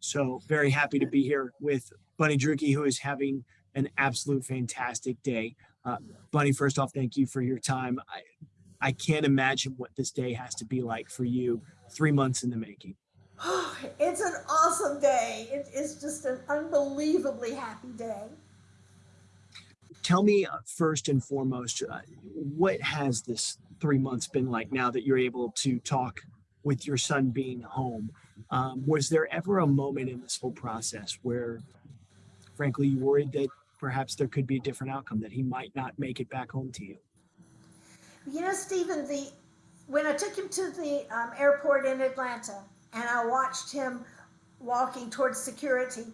So very happy to be here with Bunny Drueke, who is having an absolute fantastic day. Uh, Bunny, first off, thank you for your time. I, I can't imagine what this day has to be like for you three months in the making. it's an awesome day. It is just an unbelievably happy day. Tell me uh, first and foremost, uh, what has this three months been like now that you're able to talk with your son being home? Um, was there ever a moment in this whole process where, frankly, you worried that perhaps there could be a different outcome, that he might not make it back home to you? You know, Stephen, the when I took him to the um, airport in Atlanta and I watched him walking towards security,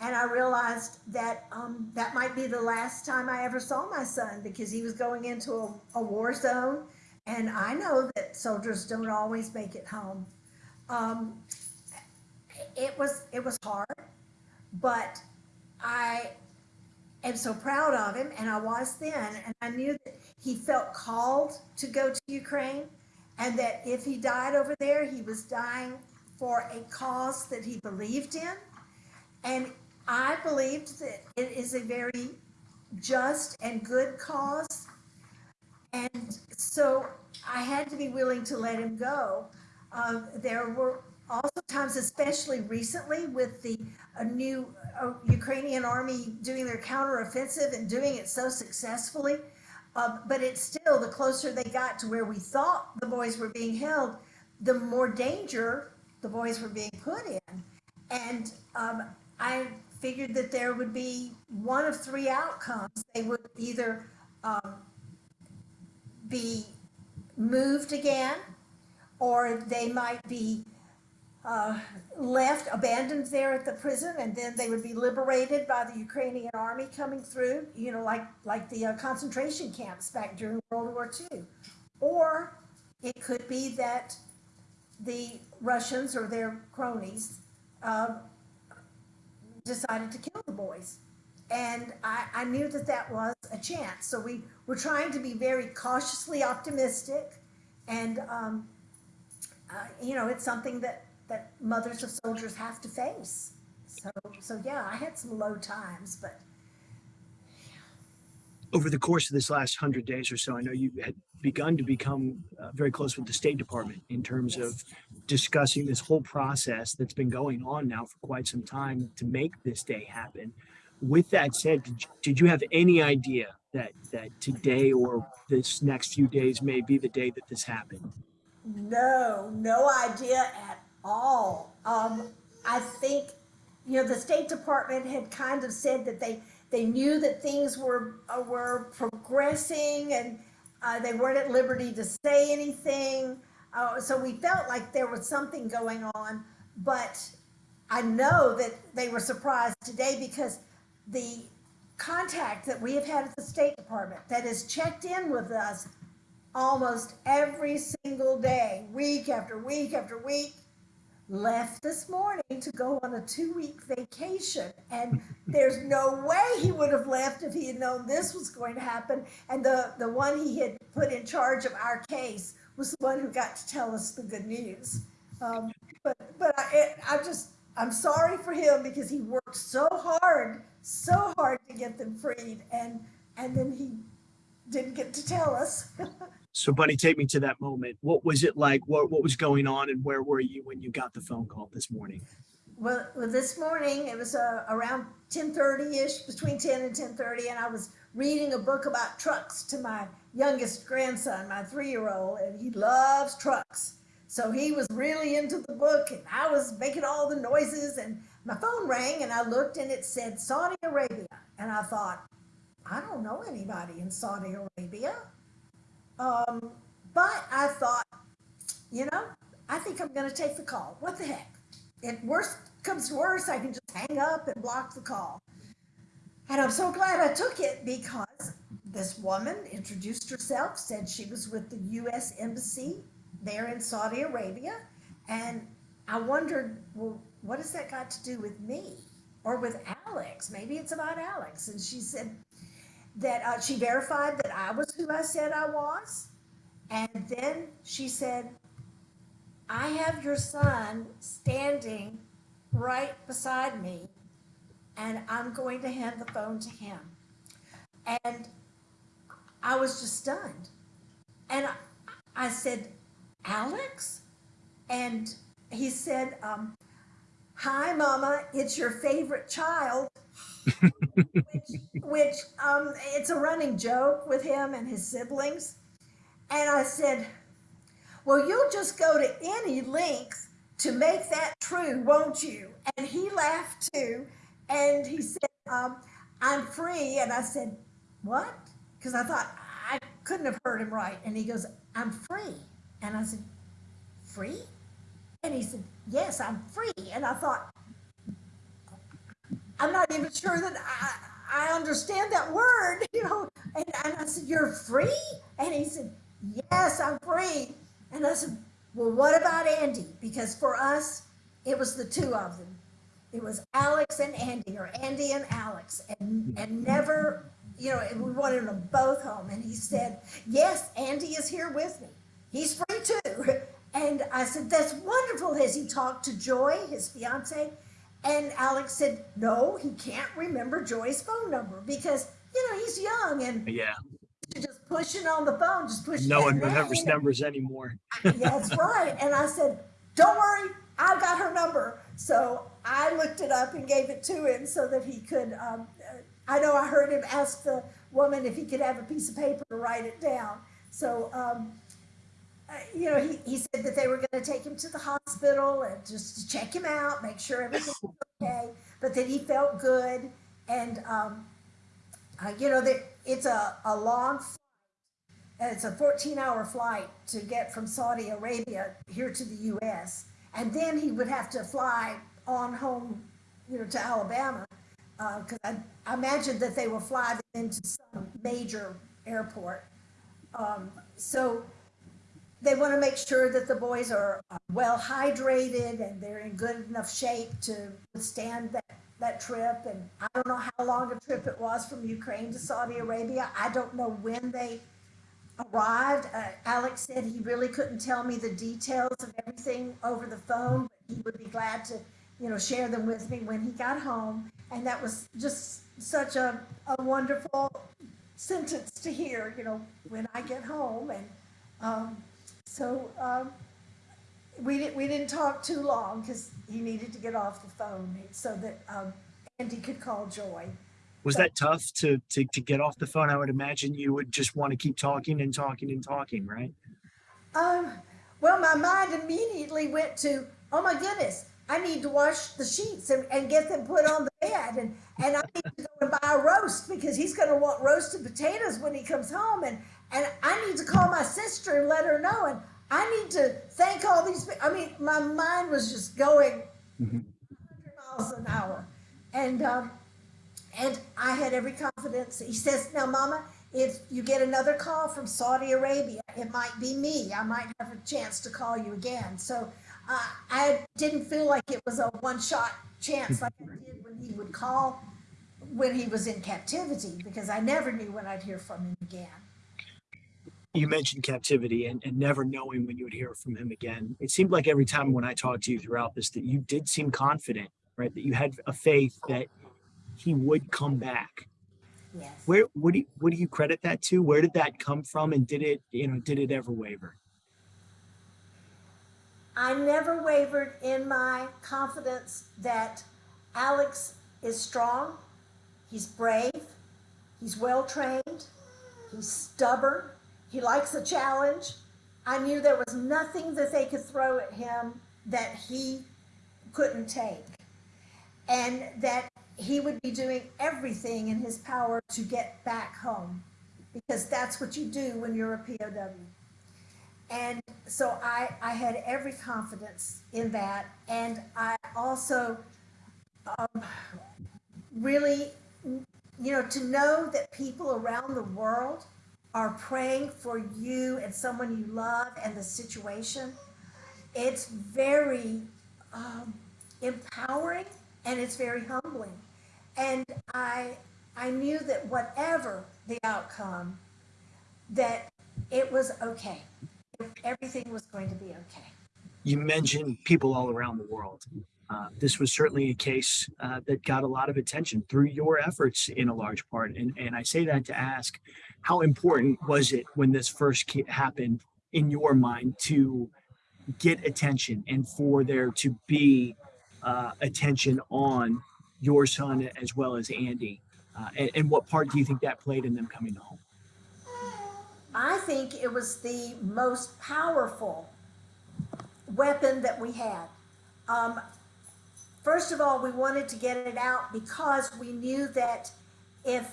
and I realized that um, that might be the last time I ever saw my son because he was going into a, a war zone, and I know that soldiers don't always make it home. Um, it was it was hard, but I am so proud of him, and I was then, and I knew that he felt called to go to Ukraine, and that if he died over there, he was dying for a cause that he believed in, and I believed that it is a very just and good cause, and so I had to be willing to let him go. Uh, there were also times, especially recently, with the new uh, Ukrainian army doing their counteroffensive and doing it so successfully. Uh, but it's still the closer they got to where we thought the boys were being held, the more danger the boys were being put in. And um, I figured that there would be one of three outcomes. They would either um, be moved again, or they might be uh, left, abandoned there at the prison, and then they would be liberated by the Ukrainian army coming through, you know, like, like the uh, concentration camps back during World War II. Or it could be that the Russians or their cronies uh, decided to kill the boys. And I, I knew that that was a chance. So we were trying to be very cautiously optimistic. And, um, uh, you know, it's something that that mothers of soldiers have to face. So, so yeah, I had some low times, but over the course of this last hundred days or so, I know you had begun to become uh, very close with the State Department in terms yes. of discussing this whole process that's been going on now for quite some time to make this day happen. With that said, did you, did you have any idea that that today or this next few days may be the day that this happened? No, no idea at all. Um, I think, you know, the State Department had kind of said that they they knew that things were uh, were progressing and uh, they weren't at liberty to say anything. Uh, so we felt like there was something going on, but I know that they were surprised today because the contact that we have had at the State Department that has checked in with us almost every single day, week after week after week, left this morning to go on a two-week vacation. And there's no way he would have left if he had known this was going to happen. And the, the one he had put in charge of our case was the one who got to tell us the good news. Um, but but I, it, I just, I'm sorry for him because he worked so hard, so hard to get them freed. And, and then he didn't get to tell us. So Bunny, take me to that moment. What was it like? What, what was going on and where were you when you got the phone call this morning? Well, well this morning it was uh, around 1030-ish, between 10 and 1030, and I was reading a book about trucks to my youngest grandson, my three-year-old, and he loves trucks. So he was really into the book and I was making all the noises and my phone rang and I looked and it said Saudi Arabia. And I thought, I don't know anybody in Saudi Arabia. Um, but I thought, you know, I think I'm going to take the call. What the heck? If worst comes to worst, I can just hang up and block the call. And I'm so glad I took it because this woman introduced herself, said she was with the U.S. Embassy there in Saudi Arabia. And I wondered, well, what has that got to do with me or with Alex? Maybe it's about Alex. And she said, that uh, she verified that I was who I said I was. And then she said, I have your son standing right beside me, and I'm going to hand the phone to him. And I was just stunned. And I, I said, Alex? And he said, um, Hi, Mama, it's your favorite child. Which, um, it's a running joke with him and his siblings. And I said, Well, you'll just go to any length to make that true, won't you? And he laughed too. And he said, um, I'm free. And I said, What? Because I thought I couldn't have heard him right. And he goes, I'm free. And I said, Free? And he said, Yes, I'm free. And I thought, I'm not even sure that I, I understand that word, you know. And, and I said, You're free? And he said, Yes, I'm free. And I said, Well, what about Andy? Because for us, it was the two of them. It was Alex and Andy, or Andy and Alex, and, and never, you know, and we wanted them both home. And he said, Yes, Andy is here with me. He's free too. And I said, That's wonderful. Has he talked to Joy, his fiance? And Alex said, No, he can't remember Joy's phone number because, you know, he's young and Yeah, just pushing on the phone, just pushing. no one remembers numbers anymore. That's right. And I said, Don't worry, I've got her number. So I looked it up and gave it to him so that he could. Um, uh, I know I heard him ask the woman if he could have a piece of paper to write it down. So, um, uh, you know, he, he said that they were going to take him to the hospital and just to check him out, make sure everything was okay, but that he felt good. And, um, uh, you know, that it's a, a long flight. It's a 14 hour flight to get from Saudi Arabia here to the U.S. And then he would have to fly on home, you know, to Alabama. Because I, I imagine that they will fly them into some major airport. Um, so they want to make sure that the boys are well hydrated and they're in good enough shape to withstand that, that trip. And I don't know how long a trip it was from Ukraine to Saudi Arabia. I don't know when they arrived. Uh, Alex said he really couldn't tell me the details of everything over the phone, but he would be glad to, you know, share them with me when he got home. And that was just such a, a wonderful sentence to hear, you know, when I get home. And um, so um, we didn't we didn't talk too long because he needed to get off the phone so that um, Andy could call Joy. Was that tough to, to, to get off the phone? I would imagine you would just want to keep talking and talking and talking, right? Um, well, my mind immediately went to, oh my goodness, I need to wash the sheets and, and get them put on the bed. And, and I need to go and buy a roast because he's going to want roasted potatoes when he comes home. And, and I need to call my sister and let her know. And I need to thank all these. I mean, my mind was just going 100 miles an hour. And, um, and I had every confidence. He says, now, Mama, if you get another call from Saudi Arabia, it might be me. I might have a chance to call you again. So uh, I didn't feel like it was a one shot chance like I did when he would call when he was in captivity because I never knew when I'd hear from him again. You mentioned captivity and, and never knowing when you would hear from him again. It seemed like every time when I talked to you throughout this that you did seem confident, right? That you had a faith that he would come back. Yes. Where what do you, what do you credit that to? Where did that come from? And did it, you know, did it ever waver? I never wavered in my confidence that Alex is strong, he's brave, he's well trained, he's stubborn, he likes a challenge. I knew there was nothing that they could throw at him that he couldn't take. And that he would be doing everything in his power to get back home because that's what you do when you're a POW. And so I, I had every confidence in that. And I also um, really, you know, to know that people around the world are praying for you and someone you love and the situation, it's very um, empowering and it's very humbling. And I, I knew that whatever the outcome, that it was okay. Everything was going to be okay. you mentioned people all around the world. Uh, this was certainly a case uh, that got a lot of attention through your efforts in a large part. And, and I say that to ask how important was it when this first happened in your mind to get attention and for there to be uh, attention on your son as well as Andy? Uh, and, and what part do you think that played in them coming home? Think it was the most powerful weapon that we had. Um, first of all, we wanted to get it out because we knew that if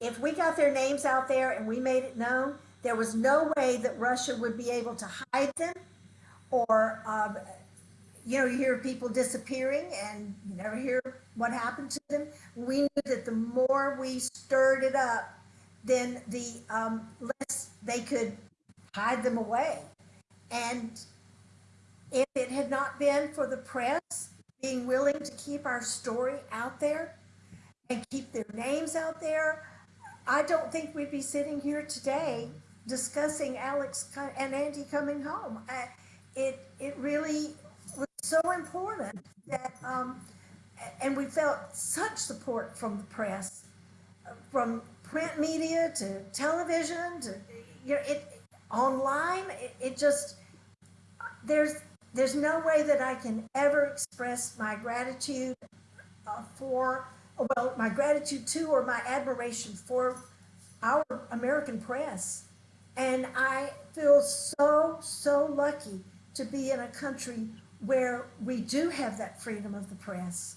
if we got their names out there and we made it known, there was no way that Russia would be able to hide them or um, you know, you hear people disappearing and you never hear what happened to them. We knew that the more we stirred it up, then the um, less they could hide them away. And if it had not been for the press being willing to keep our story out there and keep their names out there, I don't think we'd be sitting here today discussing Alex and Andy coming home. I, it it really was so important that um, and we felt such support from the press from print media to television to you know it online it, it just there's there's no way that I can ever express my gratitude uh, for well my gratitude to or my admiration for our American press. And I feel so so lucky to be in a country where we do have that freedom of the press.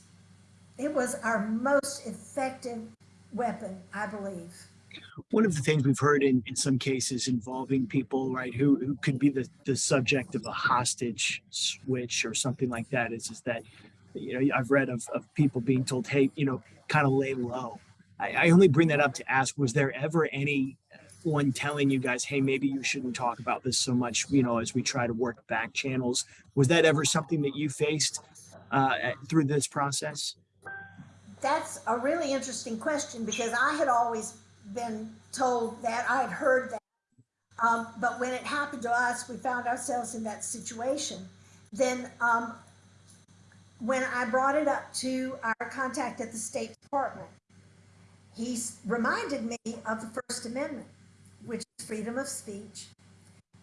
It was our most effective weapon, I believe. one of the things we've heard in, in some cases involving people, right, who, who could be the, the subject of a hostage switch or something like that is, is that, you know, I've read of, of people being told, hey, you know, kind of lay low. I, I only bring that up to ask, was there ever any one telling you guys, hey, maybe you shouldn't talk about this so much, you know, as we try to work back channels? Was that ever something that you faced uh, through this process? That's a really interesting question because I had always been told that, I had heard that. Um, but when it happened to us, we found ourselves in that situation. Then, um, when I brought it up to our contact at the State Department, he reminded me of the First Amendment, which is freedom of speech.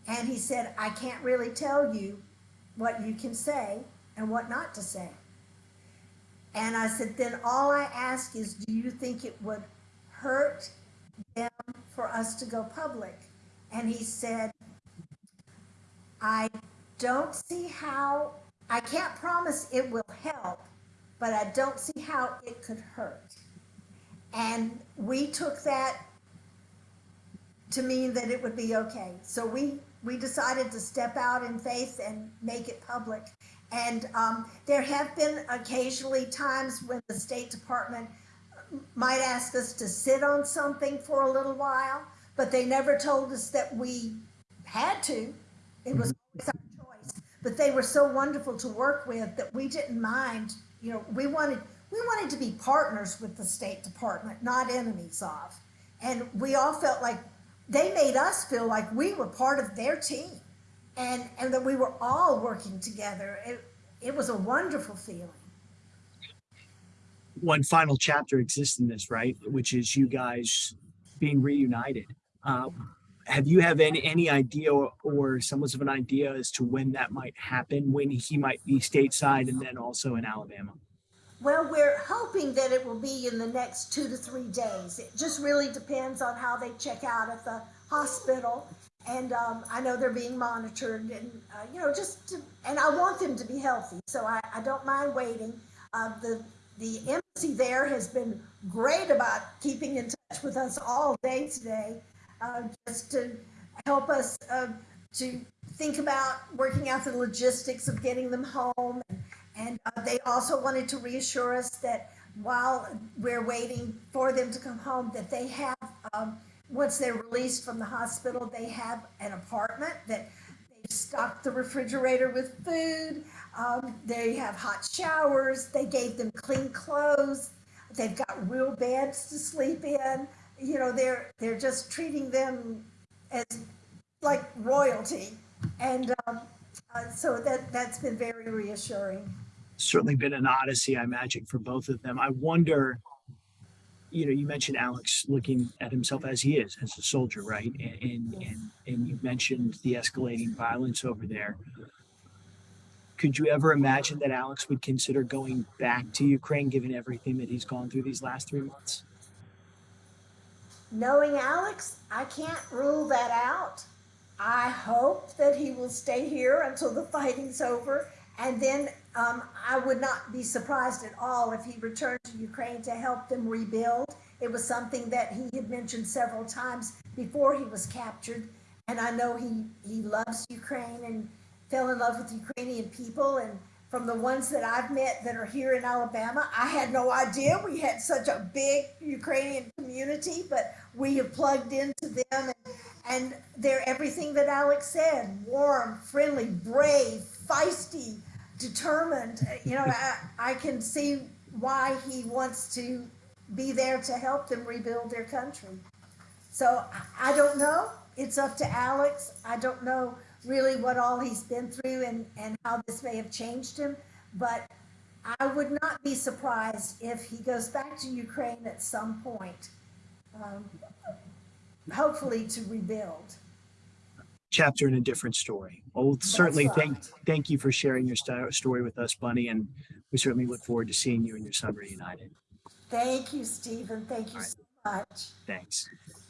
And he said, I can't really tell you what you can say and what not to say. And I said, then all I ask is, do you think it would hurt them for us to go public? And he said, I don't see how, I can't promise it will help, but I don't see how it could hurt. And we took that to mean that it would be okay. So we, we decided to step out in faith and make it public. And um, there have been occasionally times when the State Department might ask us to sit on something for a little while, but they never told us that we had to. It was always our choice. But they were so wonderful to work with that we didn't mind. You know, we wanted we wanted to be partners with the State Department, not enemies of. And we all felt like they made us feel like we were part of their team and and that we were all working together. It it was a wonderful feeling. one final chapter exists in this, right? Which is you guys being reunited. Uh, have you have any any idea or, or semblance of an idea as to when that might happen? When he might be stateside and then also in Alabama? Well, we're hoping that it will be in the next two to three days. It just really depends on how they check out at the hospital. And um, I know they're being monitored, and uh, you know, just to, and I want them to be healthy, so I, I don't mind waiting. Uh, the the embassy there has been great about keeping in touch with us all day today, uh, just to help us uh, to think about working out the logistics of getting them home. And uh, they also wanted to reassure us that while we're waiting for them to come home, that they have, um, once they're released from the hospital, they have an apartment that they've stocked the refrigerator with food. Um, they have hot showers. They gave them clean clothes. They've got real beds to sleep in. You know, they're they're just treating them as like royalty. And um, Uh, so that, that's been very reassuring. certainly been an odyssey, I imagine, for both of them. I wonder, you know, you mentioned Alex looking at himself as he is, as a soldier, right? And and and, and you mentioned the escalating violence over there. Could you ever imagine that Alex would consider going back to Ukraine, given everything that he's gone through these last three months? Knowing Alex, I can't rule that out. I hope that he will stay here until the fighting's over. And then um, I would not be surprised at all if he returned to Ukraine to help them rebuild. It was something that he had mentioned several times before he was captured. And I know he, he loves Ukraine and fell in love with Ukrainian people. And from the ones that I've met that are here in Alabama, I had no idea we had such a big Ukrainian community, but we have plugged into them and, and they're everything that Alex said warm, friendly, brave, feisty, determined. You know, I, I can see why he wants to be there to help them rebuild their country. So I I don't know. It's up to Alex. I don't know really what all he's been through and, and how this may have changed him. But I would not be surprised if he goes back to Ukraine at some point, um, hopefully to rebuild. Chapter in a different story. Well, certainly right. thank thank you for sharing your sto- story with us, Bunny, and we certainly look forward to seeing you and your son reunited. Thank you, Stephen. Thank you so much. Thanks.